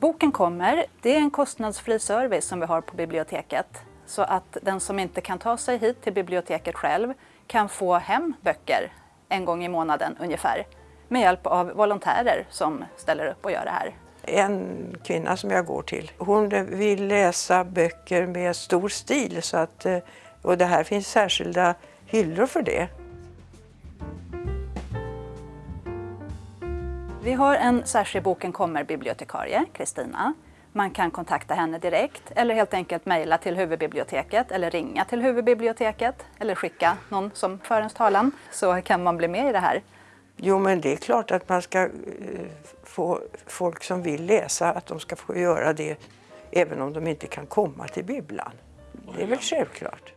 Boken kommer. Det är en kostnadsfri service som vi har på biblioteket. Så att den som inte kan ta sig hit till biblioteket själv kan få hem böcker en gång i månaden ungefär med hjälp av volontärer som ställer upp och gör det här. En kvinna som jag går till, hon vill läsa böcker med stor stil så att, eh, och det här finns särskilda hyllor för det. Vi har en särskild Boken kommer-bibliotekarie, Kristina. Man kan kontakta henne direkt eller helt enkelt mejla till huvudbiblioteket eller ringa till huvudbiblioteket eller skicka någon som för ens talan så kan man bli med i det här. Jo, men det är klart att man ska eh, få folk som vill läsa att de ska få göra det även om de inte kan komma till bibblan. Det är väl självklart.